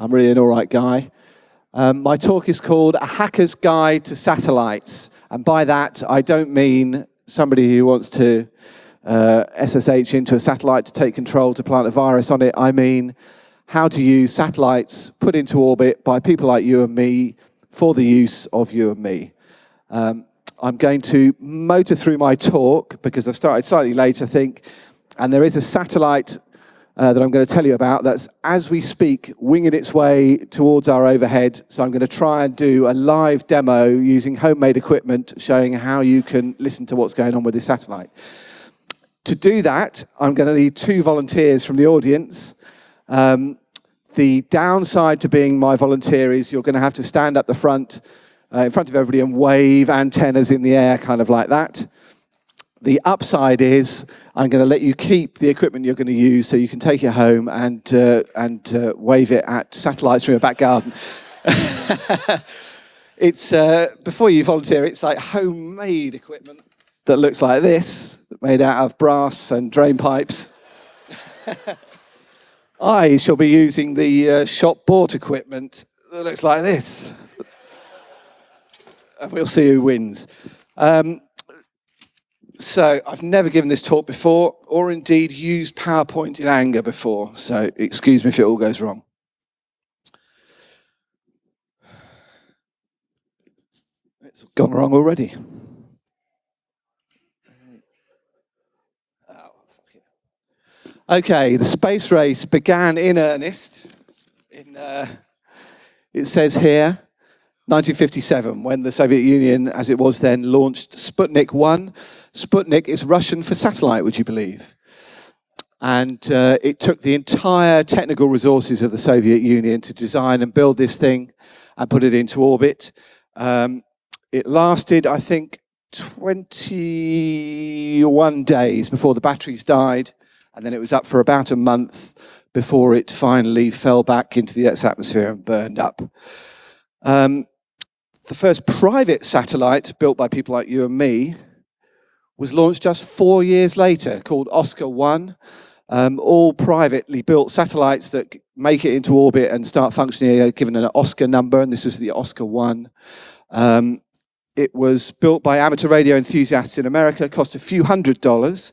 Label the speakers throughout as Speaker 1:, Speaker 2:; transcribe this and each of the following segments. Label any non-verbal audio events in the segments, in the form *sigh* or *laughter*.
Speaker 1: I'm really an all right guy. Um, my talk is called A Hacker's Guide to Satellites. And by that, I don't mean somebody who wants to uh, SSH into a satellite to take control to plant a virus on it. I mean how to use satellites put into orbit by people like you and me for the use of you and me. Um, I'm going to motor through my talk because I've started slightly late, I think, and there is a satellite uh, that I'm going to tell you about that's, as we speak, winging its way towards our overhead. So I'm going to try and do a live demo using homemade equipment showing how you can listen to what's going on with this satellite. To do that, I'm going to need two volunteers from the audience. Um, the downside to being my volunteer is you're going to have to stand up the front uh, in front of everybody and wave antennas in the air, kind of like that. The upside is I'm going to let you keep the equipment you're going to use so you can take it home and, uh, and uh, wave it at satellites from your back garden. *laughs* it's, uh, before you volunteer, it's like homemade equipment that looks like this, made out of brass and drain pipes. *laughs* I shall be using the uh, shop bought equipment that looks like this and we'll see who wins. Um, so I've never given this talk before, or indeed used PowerPoint in anger before, so excuse me if it all goes wrong. It's gone wrong already. Okay, the space race began in earnest. In, uh, it says here, 1957, when the Soviet Union, as it was then, launched Sputnik 1. Sputnik is Russian for satellite, would you believe? And uh, it took the entire technical resources of the Soviet Union to design and build this thing and put it into orbit. Um, it lasted, I think, 21 days before the batteries died, and then it was up for about a month before it finally fell back into the Earth's atmosphere and burned up. Um, the first private satellite built by people like you and me was launched just four years later called Oscar 1. Um, all privately built satellites that make it into orbit and start functioning are given an Oscar number, and this was the Oscar 1. Um, it was built by amateur radio enthusiasts in America, cost a few hundred dollars,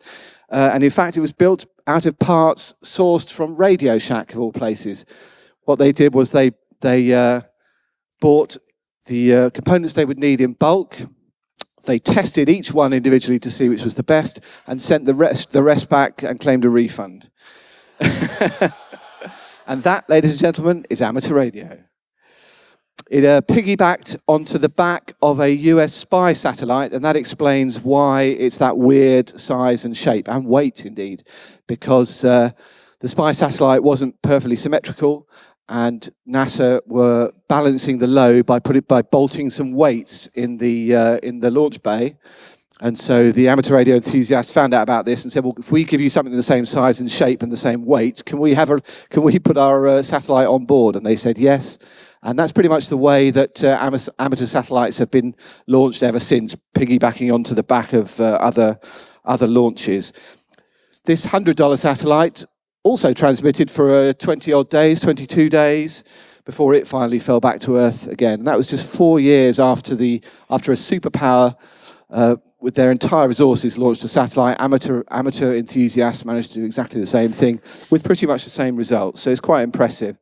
Speaker 1: uh, and in fact it was built out of parts sourced from Radio Shack of all places. What they did was they, they uh, bought the uh, components they would need in bulk. They tested each one individually to see which was the best and sent the rest, the rest back and claimed a refund. *laughs* and that, ladies and gentlemen, is amateur radio. It uh, piggybacked onto the back of a US spy satellite, and that explains why it's that weird size and shape, and weight indeed, because uh, the spy satellite wasn't perfectly symmetrical, and NASA were balancing the load by put it by bolting some weights in the uh, in the launch bay. And so the amateur radio enthusiasts found out about this and said, well, if we give you something the same size and shape and the same weight, can we have a, can we put our uh, satellite on board? And they said yes. And that's pretty much the way that uh, amateur satellites have been launched ever since, piggybacking onto the back of uh, other, other launches. This $100 satellite also transmitted for uh, 20 odd days, 22 days, before it finally fell back to Earth again. That was just four years after, the, after a superpower uh, with their entire resources launched a satellite. Amateur, amateur enthusiasts managed to do exactly the same thing with pretty much the same results. So it's quite impressive.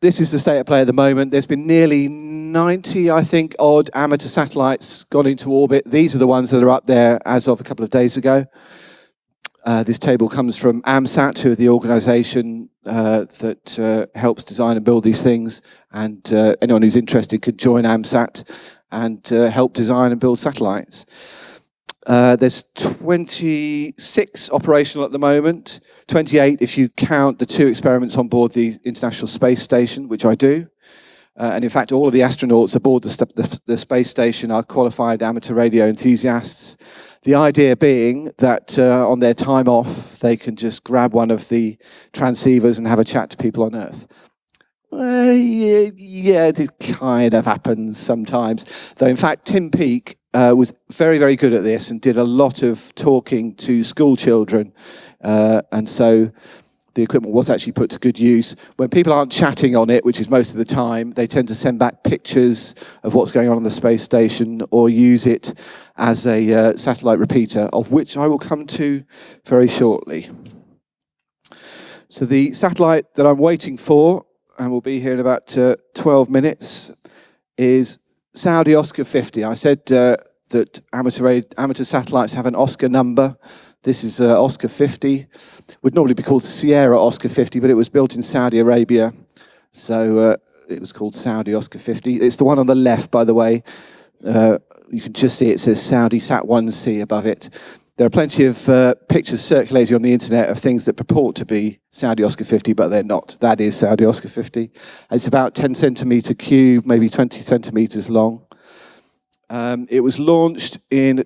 Speaker 1: This is the state of play at the moment. There's been nearly 90, I think, odd amateur satellites gone into orbit. These are the ones that are up there as of a couple of days ago. Uh, this table comes from AMSAT, who are the organization uh, that uh, helps design and build these things. And uh, anyone who's interested could join AMSAT and uh, help design and build satellites. There's 26 operational at the moment, 28 if you count the two experiments on board the International Space Station, which I do. and in fact, all of the astronauts aboard the, the, the space station are qualified amateur radio enthusiasts. The idea being that uh, on their time off, they can just grab one of the transceivers and have a chat to people on Earth. Uh, yeah, yeah, it kind of happens sometimes. Though, in fact, Tim Peake uh, was very, very good at this and did a lot of talking to school children. Uh, and so the equipment was actually put to good use. When people aren't chatting on it, which is most of the time, they tend to send back pictures of what's going on on the space station or use it as a uh, satellite repeater, of which I will come to very shortly. So the satellite that I'm waiting for, and will be here in about uh, 12 minutes, is Saudi Oscar 50. I said uh, that amateur, amateur satellites have an Oscar number. This is uh, Oscar 50. Would normally be called Sierra Oscar 50, but it was built in Saudi Arabia. So uh, it was called Saudi Oscar 50. It's the one on the left, by the way. Uh, you can just see it says Saudi Sat 1C above it. There are plenty of uh, pictures circulating on the internet of things that purport to be Saudi Oscar 50, but they're not. That is Saudi Oscar 50. It's about 10 centimeter cube, maybe 20 centimeters long. Um, it was launched in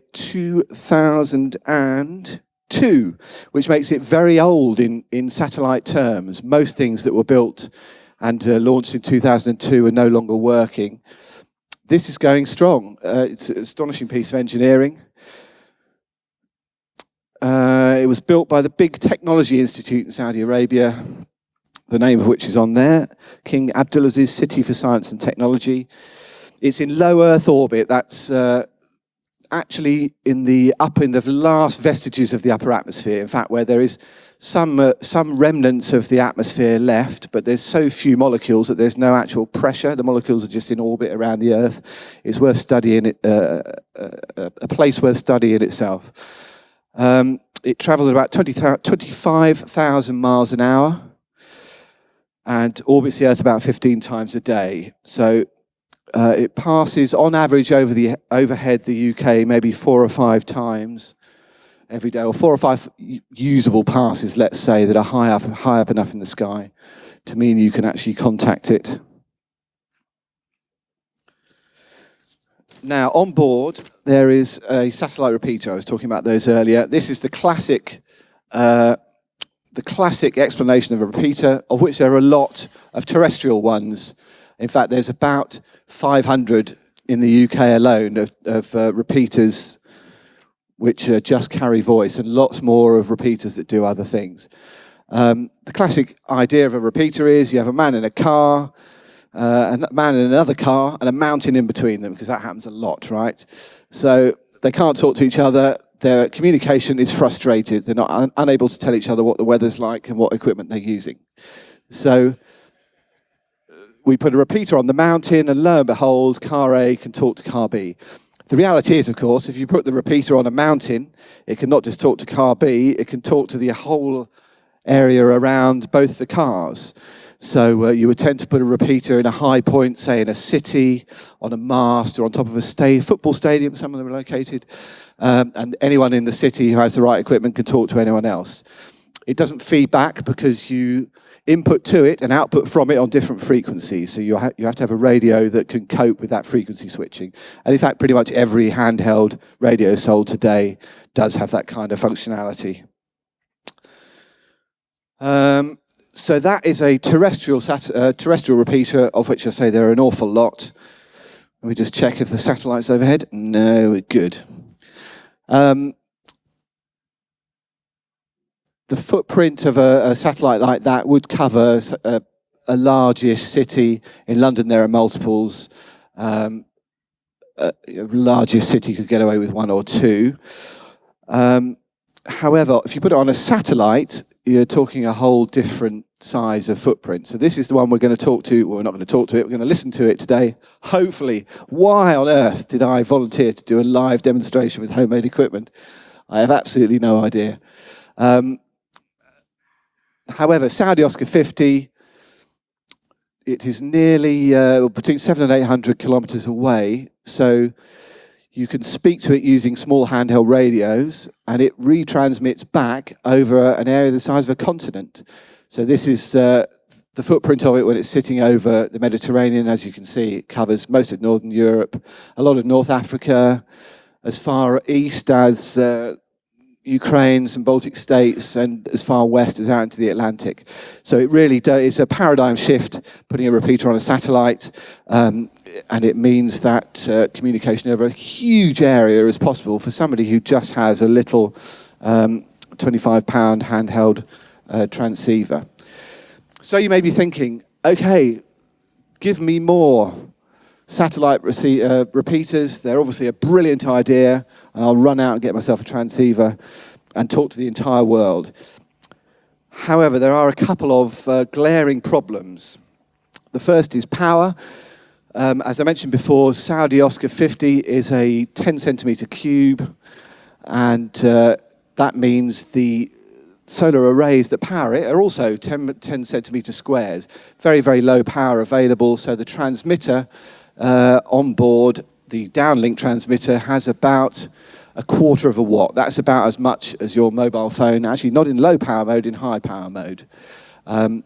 Speaker 1: 2002, which makes it very old in, in satellite terms. Most things that were built and uh, launched in 2002 are no longer working. This is going strong. Uh, it's an astonishing piece of engineering. Uh, it was built by the big technology institute in Saudi Arabia, the name of which is on there, King Abdulaziz City for Science and Technology. It's in low Earth orbit. That's uh, actually in the up in the last vestiges of the upper atmosphere. In fact, where there is some uh, some remnants of the atmosphere left, but there's so few molecules that there's no actual pressure. The molecules are just in orbit around the Earth. It's worth studying it. Uh, uh a place worth studying itself. Um, it travels about 20, 25,000 miles an hour and orbits the Earth about 15 times a day. So uh, it passes on average over the overhead the UK maybe four or five times every day, or four or five usable passes, let's say, that are high up, high up enough in the sky to mean you can actually contact it. Now, on board, there is a satellite repeater. I was talking about those earlier. This is the classic, uh, the classic explanation of a repeater, of which there are a lot of terrestrial ones. In fact, there's about 500 in the UK alone of, of uh, repeaters which uh, just carry voice and lots more of repeaters that do other things. Um, the classic idea of a repeater is you have a man in a car, uh, a man in another car, and a mountain in between them, because that happens a lot, right? So they can't talk to each other. Their communication is frustrated. They're not un unable to tell each other what the weather's like and what equipment they're using. So we put a repeater on the mountain, and lo and behold, car A can talk to car B. The reality is, of course, if you put the repeater on a mountain, it can not just talk to car B, it can talk to the whole area around both the cars. So uh, you would tend to put a repeater in a high point, say in a city, on a mast, or on top of a sta football stadium, some of them are located, um, and anyone in the city who has the right equipment can talk to anyone else. It doesn't feed back because you input to it and output from it on different frequencies. So you, ha you have to have a radio that can cope with that frequency switching. And in fact, pretty much every handheld radio sold today does have that kind of functionality. Um, so that is a terrestrial, uh, terrestrial repeater, of which I say there are an awful lot. Let me just check if the satellite's overhead. No, good. Um, the footprint of a, a, satellite like that would cover a, a largish city. In London, there are multiples. Um, a, a largest city could get away with one or two. Um, however, if you put it on a satellite, you're talking a whole different size of footprint. So this is the one we're going to talk to. Well, we're not going to talk to it. We're going to listen to it today. Hopefully, why on earth did I volunteer to do a live demonstration with homemade equipment? I have absolutely no idea. Um, However, Saudi Oscar 50, it is nearly uh, between seven and 800 kilometers away. So you can speak to it using small handheld radios and it retransmits back over an area the size of a continent. So this is uh, the footprint of it when it's sitting over the Mediterranean. As you can see, it covers most of Northern Europe, a lot of North Africa, as far east as uh, Ukraine, some Baltic states, and as far west as out into the Atlantic. So it really is a paradigm shift, putting a repeater on a satellite, um, and it means that uh, communication over a huge area is possible for somebody who just has a little um, 25 pound handheld uh, transceiver. So you may be thinking, okay, give me more satellite uh, repeaters. They're obviously a brilliant idea, and I'll run out and get myself a transceiver and talk to the entire world. However, there are a couple of uh, glaring problems. The first is power. Um, as I mentioned before, Saudi Oscar 50 is a 10 centimeter cube, and uh, that means the solar arrays that power it are also 10, 10 centimeter squares. Very, very low power available, so the transmitter uh, on board, the downlink transmitter, has about a quarter of a watt. That's about as much as your mobile phone, actually not in low power mode, in high power mode. Um,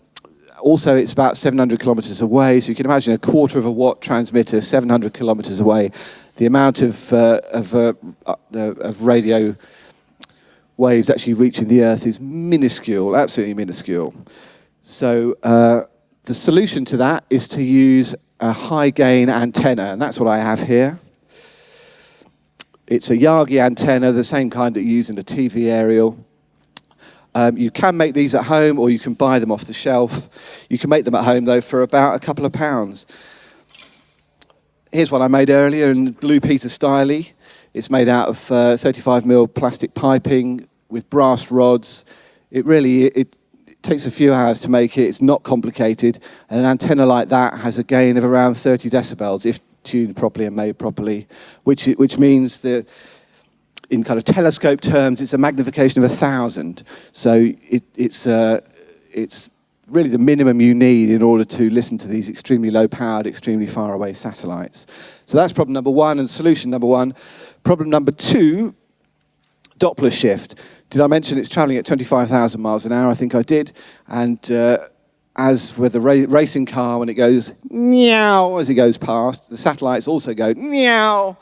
Speaker 1: also, it's about 700 kilometers away, so you can imagine a quarter of a watt transmitter, 700 kilometers away. The amount of, uh, of, uh, uh of radio waves actually reaching the Earth is minuscule, absolutely minuscule. So uh, the solution to that is to use a high gain antenna, and that's what I have here. It's a Yagi antenna, the same kind that you use in a TV aerial. Um, you can make these at home or you can buy them off the shelf. You can make them at home though for about a couple of pounds. Here's one I made earlier in Blue Peter Styly. It's made out of uh, 35 mil plastic piping with brass rods. It really it takes a few hours to make it. It's not complicated. And an antenna like that has a gain of around 30 decibels if tuned properly and made properly, which, which means that in kind of telescope terms, it's a magnification of a thousand. So it, it's, uh, it's really the minimum you need in order to listen to these extremely low powered, extremely far away satellites. So that's problem number one and solution number one. Problem number two, Doppler shift. Did I mention it's traveling at 25,000 miles an hour? I think I did. And uh, as with the ra racing car, when it goes meow as it goes past, the satellites also go meow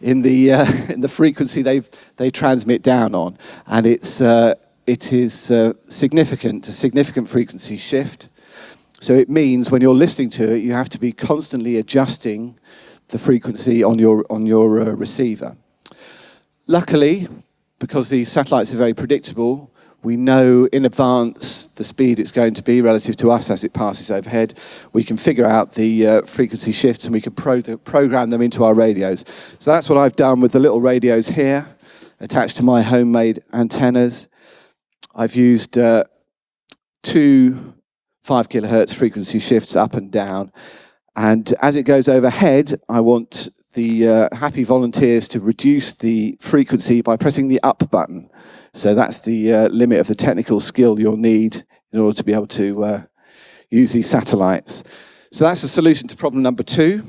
Speaker 1: in the, uh, *laughs* in the frequency they they transmit down on. And it's, uh, it is uh, significant, a significant frequency shift. So it means when you're listening to it, you have to be constantly adjusting the frequency on your, on your uh, receiver. Luckily, because these satellites are very predictable, we know in advance the speed it's going to be relative to us as it passes overhead. We can figure out the uh, frequency shifts and we can pro program them into our radios. So that's what I've done with the little radios here attached to my homemade antennas. I've used uh, two 5 kilohertz frequency shifts up and down. And as it goes overhead, I want the uh, happy volunteers to reduce the frequency by pressing the up button. So that's the uh, limit of the technical skill you'll need in order to be able to uh, use these satellites. So that's the solution to problem number two.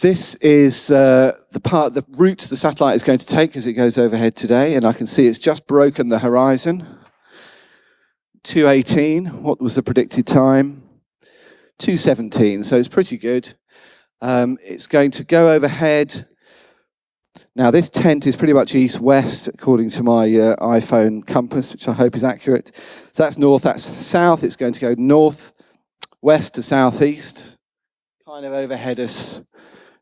Speaker 1: This is uh, the part, the route the satellite is going to take as it goes overhead today, and I can see it's just broken the horizon. 218, what was the predicted time? 217, so it's pretty good. Um, it's going to go overhead. Now this tent is pretty much east-west according to my uh, iPhone compass, which I hope is accurate. So that's north, that's south. It's going to go north, west to southeast, kind of overhead us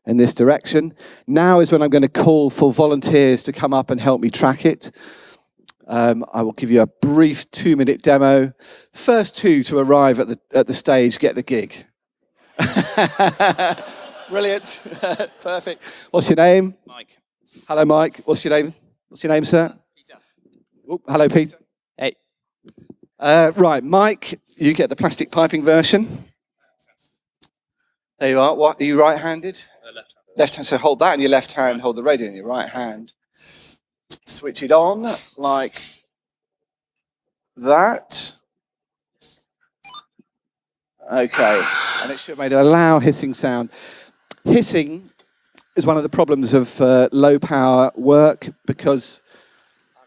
Speaker 1: in this direction. Now is when I'm going to call for volunteers to come up and help me track it. Um, I will give you a brief two-minute demo. First two to arrive at the, at the stage get the gig. *laughs* Brilliant. *laughs* Perfect. What's your name?
Speaker 2: Mike.
Speaker 1: Hello, Mike. What's your name? What's your name, sir?
Speaker 2: Peter.
Speaker 1: Oh, hello, Peter.
Speaker 2: Hey.
Speaker 1: Uh, right, Mike, you get the plastic piping version. There you are. What, are you right-handed?
Speaker 2: Uh, left hand.
Speaker 1: Left hand, so hold that in your left hand, hold the radio in your right hand switch it on like that. Okay, and it should make a loud hissing sound. Hissing is one of the problems of uh, low power work because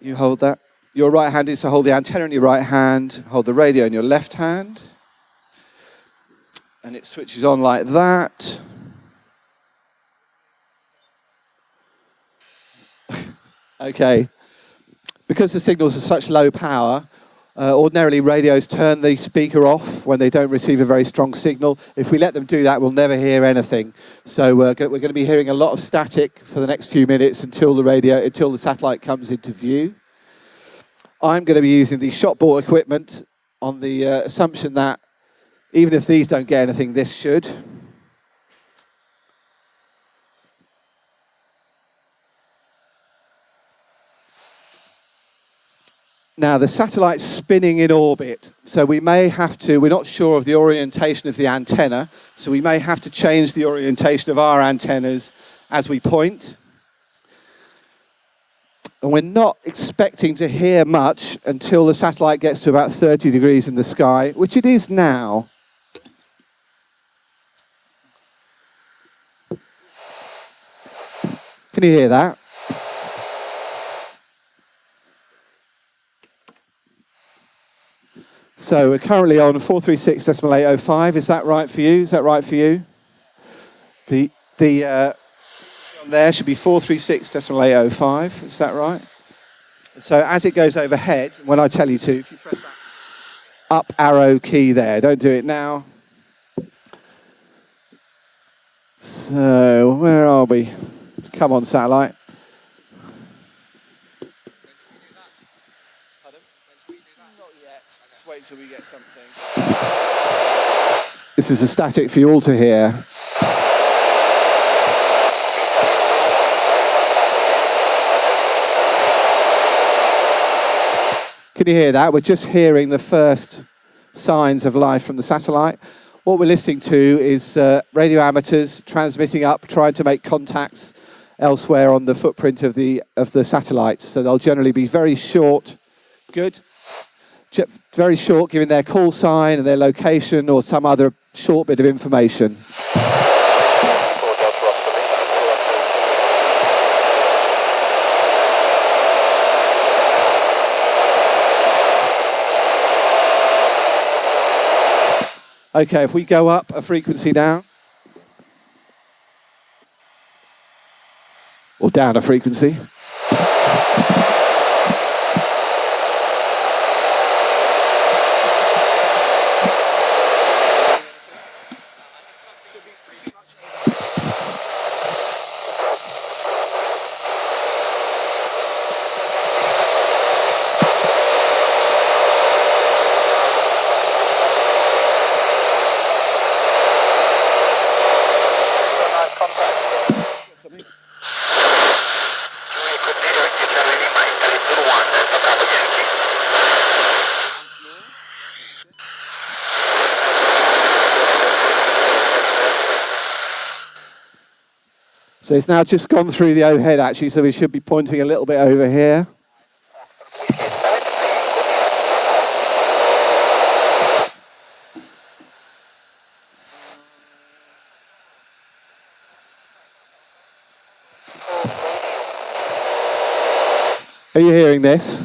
Speaker 1: you hold that. Your right hand is to hold the antenna in your right hand, hold the radio in your left hand, and it switches on like that. Okay. Because the signals are such low power, uh, ordinarily radios turn the speaker off when they don't receive a very strong signal. If we let them do that, we'll never hear anything. So uh, we're going to be hearing a lot of static for the next few minutes until the radio, until the satellite comes into view. I'm going to be using the shot bought equipment on the uh, assumption that even if these don't get anything, this should. Now, the satellite's spinning in orbit, so we may have to, we're not sure of the orientation of the antenna, so we may have to change the orientation of our antennas as we point. And we're not expecting to hear much until the satellite gets to about 30 degrees in the sky, which it is now. Can you hear that? So we're currently on 436.805. Is that right for you? Is that right for you? The, the uh, there should be 436.805. Is that right? So as it goes overhead, when I tell you to, if you press that up arrow key there, don't do it now. So where are we? Come on, satellite. Wait till we get something. This is a static for you all to hear. Can you hear that? We're just hearing the first signs of life from the satellite. What we're listening to is uh, radio amateurs transmitting up, trying to make contacts elsewhere on the footprint of the, of the satellite. So they'll generally be very short. Good very short, giving their call sign and their location or some other short bit of information. Okay, if we go up a frequency now, or down a frequency. So it's now just gone through the overhead actually, so we should be pointing a little bit over here. Are you hearing this?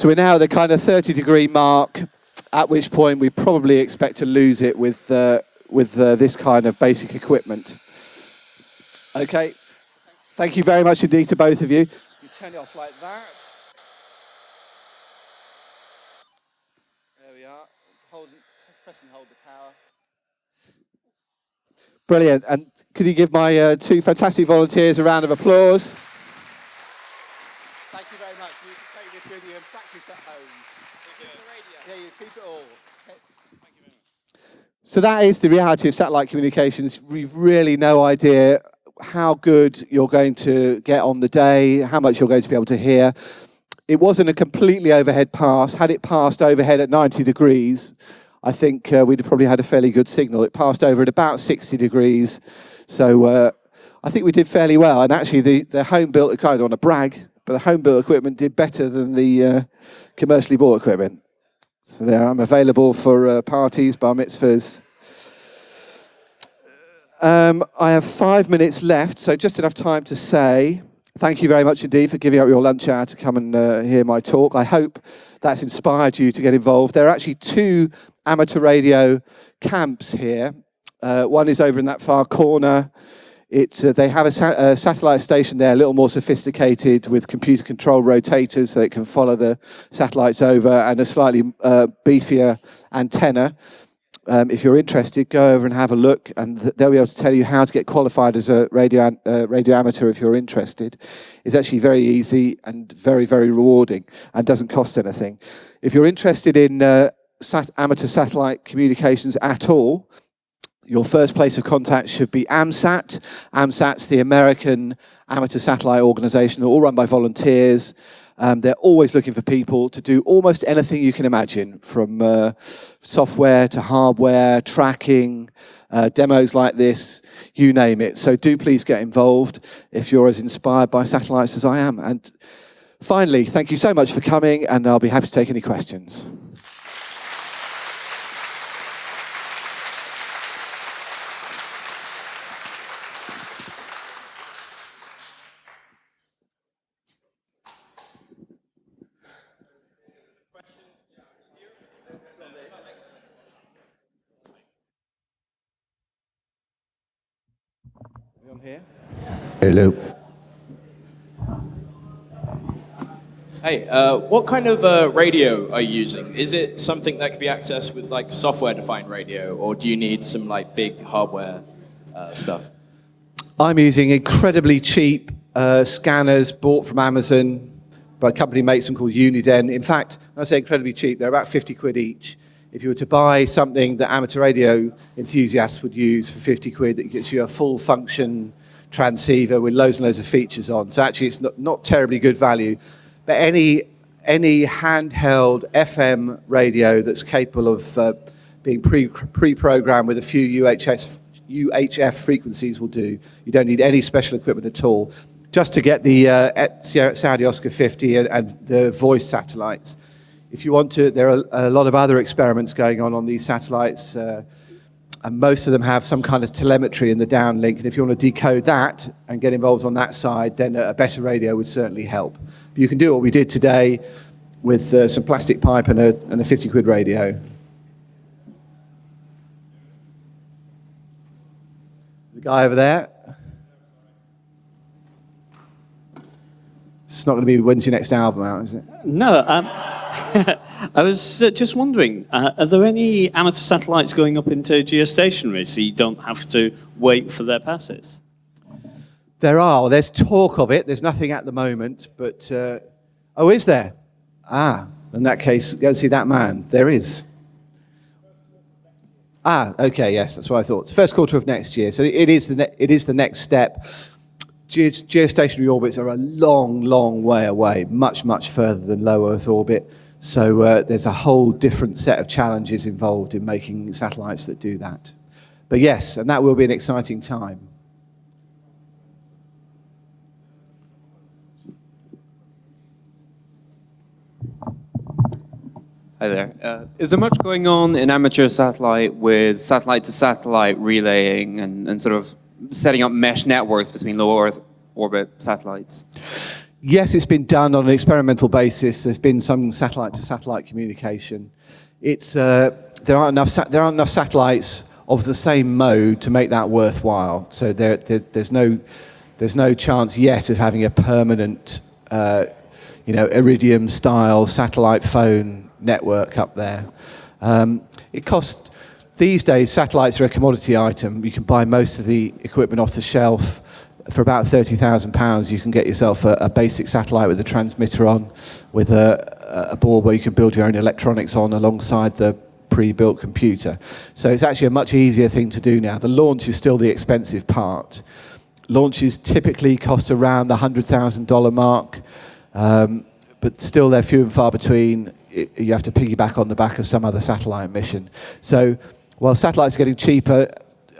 Speaker 1: So we're now at the kind of 30 degree mark, at which point we probably expect to lose it with, uh, with uh, this kind of basic equipment. Okay, thank you very much indeed to both of you. You turn it off like that. There we are. Hold, press and hold the power. Brilliant. And could you give my uh, two fantastic volunteers a round of applause? So that is the reality of satellite communications. We've really no idea how good you're going to get on the day, how much you're going to be able to hear. it wasn't a completely overhead pass. Had it passed overhead at 90 degrees, I think uh, we'd have probably had a fairly good signal. It passed over at about 60 degrees. So uh, I think we did fairly well. And actually, the, the home-built, I don't want to brag, but the home-built equipment did better than the uh, commercially bought equipment. So there, I'm available for uh, parties, bar mitzvahs. Um, I have five minutes left, so just enough time to say thank you very much indeed for giving up your lunch hour to come and uh, hear my talk. I hope that's inspired you to get involved. There are actually two amateur radio camps here. Uh, one is over in that far corner. It's, uh, they have a, sa a, satellite station there, a little more sophisticated with computer control rotators so it can follow the satellites over and a slightly uh, beefier antenna. Um, if you're interested, go over and have a look, and they'll be able to tell you how to get qualified as a radio, uh, radio amateur if you're interested. It's actually very easy and very, very rewarding and doesn't cost anything. If you're interested in uh, sat amateur satellite communications at all, your first place of contact should be AMSAT. AMSAT's the American Amateur Satellite Organization, all run by volunteers. Um, they're always looking for people to do almost anything you can imagine, from uh, software to hardware, tracking, uh, demos like this, you name it. So do please get involved if you're as inspired by satellites as I am. And finally, thank you so much for coming, and I'll be happy to take any questions.
Speaker 2: Here. Hello.
Speaker 3: Hey, uh, what kind of uh, radio are you using? Is it something that can be accessed with like software-defined radio, or do you need some like big hardware uh, stuff?
Speaker 1: I'm using incredibly cheap uh, scanners bought from Amazon by a company makes them called Uniden. In fact, when I say incredibly cheap, they're about 50 quid each if you were to buy something that amateur radio enthusiasts would use for 50 quid, that gets you a full function transceiver with loads and loads of features on. So actually it's not, not terribly good value. But any, any handheld FM radio that's capable of uh, being pre-programmed pre with a few UHF, UHF frequencies will do. You don't need any special equipment at all. Just to get the uh, Saudi Oscar 50 and, and the voice satellites if you want to, there are a lot of other experiments going on on these satellites, uh, and most of them have some kind of telemetry in the downlink. And if you want to decode that and get involved on that side, then a better radio would certainly help. But you can do what we did today with uh, some plastic pipe and a, and a 50 quid radio. The guy over there. It's not going to be when's your next album out, is it?
Speaker 4: No. Um, *laughs* I was uh, just wondering, uh, are there any amateur satellites going up into geostationary so you don't have to wait for their passes?
Speaker 1: There are. There's talk of it. There's nothing at the moment, but... Uh, oh, is there? Ah, in that case, go and see that man. There is. Ah, okay, yes, that's what I thought. First quarter of next year. So it is the, it is the next step geostationary orbits are a long, long way away, much, much further than low Earth orbit. So uh, there's a whole different set of challenges involved in making satellites that do that. But yes, and that will be an exciting time.
Speaker 5: Hi there. Uh, is there much going on in amateur satellite with satellite-to-satellite -satellite relaying and, and sort of setting up mesh networks between low Earth orbit satellites?
Speaker 1: Yes, it's been done on an experimental basis. There's been some satellite-to-satellite -satellite communication. It's, uh, there, aren't enough there aren't enough satellites of the same mode to make that worthwhile. So there, there, there's, no, there's no chance yet of having a permanent, uh, you know, Iridium-style satellite phone network up there. Um, it costs these days, satellites are a commodity item. You can buy most of the equipment off the shelf. For about £30,000, you can get yourself a, a, basic satellite with a transmitter on, with a, a board where you can build your own electronics on alongside the pre-built computer. So it's actually a much easier thing to do now. The launch is still the expensive part. Launches typically cost around the $100,000 mark. Um, but still they're few and far between. I- You have to piggyback on the back of some other satellite mission. So while satellites are getting cheaper,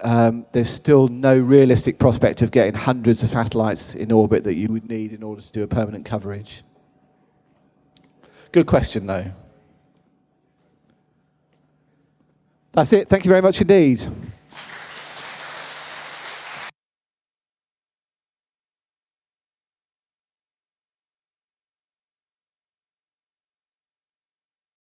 Speaker 1: um, there's still no realistic prospect of getting hundreds of satellites in orbit that you would need in order to do a permanent coverage. Good question, though. That's it. Thank you very much indeed.